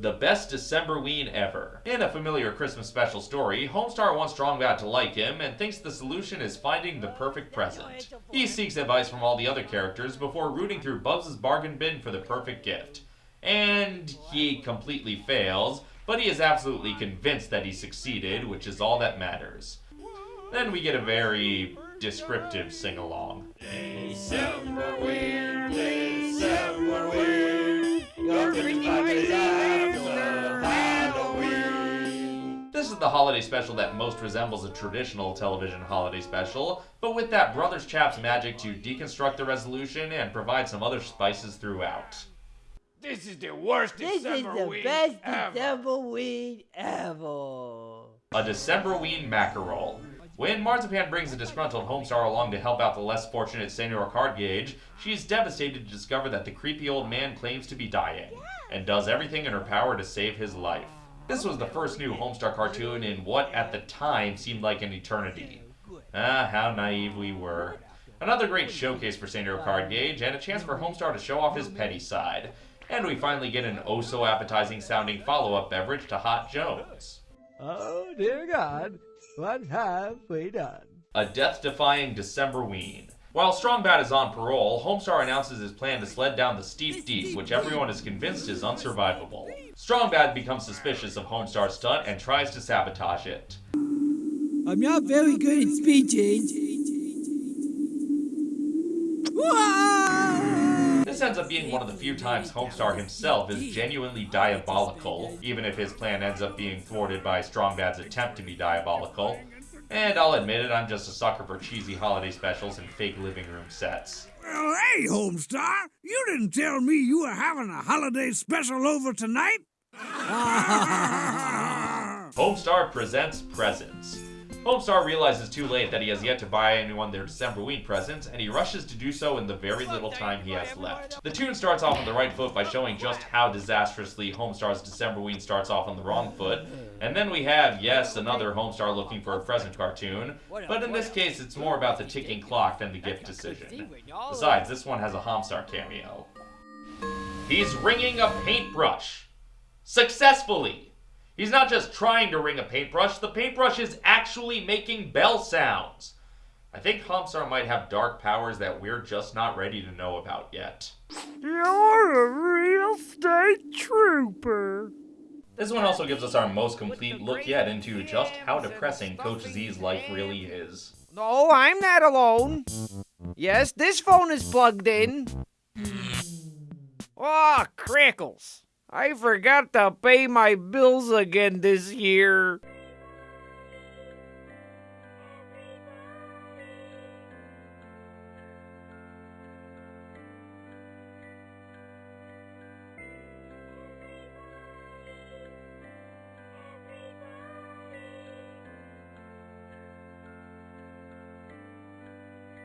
The best Decemberween ever. In a familiar Christmas special story, Homestar wants Strong Bad to like him and thinks the solution is finding the perfect present. He seeks advice from all the other characters before rooting through Bubs' bargain bin for the perfect gift. And he completely fails, but he is absolutely convinced that he succeeded, which is all that matters. Then we get a very descriptive sing-along. The holiday special that most resembles a traditional television holiday special, but with that Brothers Chaps magic to deconstruct the resolution and provide some other spices throughout. This is the worst This is the week best ever. December weed ever. A Decemberween mackerel. When Marzipan brings a disgruntled Homestar along to help out the less fortunate Senor Cardgage, she's devastated to discover that the creepy old man claims to be dying, and does everything in her power to save his life. This was the first new Homestar cartoon in what at the time seemed like an eternity. Ah, how naive we were. Another great showcase for Senor Cardgage, and a chance for Homestar to show off his petty side. And we finally get an oh so appetizing sounding follow up beverage to Hot Jones. Oh, dear God, what have we done? A death defying December Decemberween. While Strong Bad is on parole, Homestar announces his plan to sled down the steep deep, which everyone is convinced is unsurvivable. Strong Bad becomes suspicious of Homestar's stunt and tries to sabotage it. I'm not very good at speeches. This ends up being one of the few times Homestar himself is genuinely diabolical, even if his plan ends up being thwarted by Strong Bad's attempt to be diabolical. And I'll admit it, I'm just a sucker for cheesy holiday specials and fake living room sets. Well, hey, Homestar, you didn't tell me you were having a holiday special over tonight. Homestar presents presents. Homestar realizes too late that he has yet to buy anyone their Decemberween presents, and he rushes to do so in the very little time he has left. The tune starts off on the right foot by showing just how disastrously Homestar's Decemberween starts off on the wrong foot, and then we have, yes, another Homestar looking for a present cartoon, but in this case it's more about the ticking clock than the gift decision. Besides, this one has a Homsar cameo. He's ringing a paintbrush. Successfully! He's not just trying to ring a paintbrush, the paintbrush is actually making bell sounds. I think Homsar might have dark powers that we're just not ready to know about yet. You're a real state trooper. This one also gives us our most complete look yet into just how depressing Coach Z's life really is. No, I'm not alone. Yes, this phone is plugged in. Oh, crackles. I forgot to pay my bills again this year.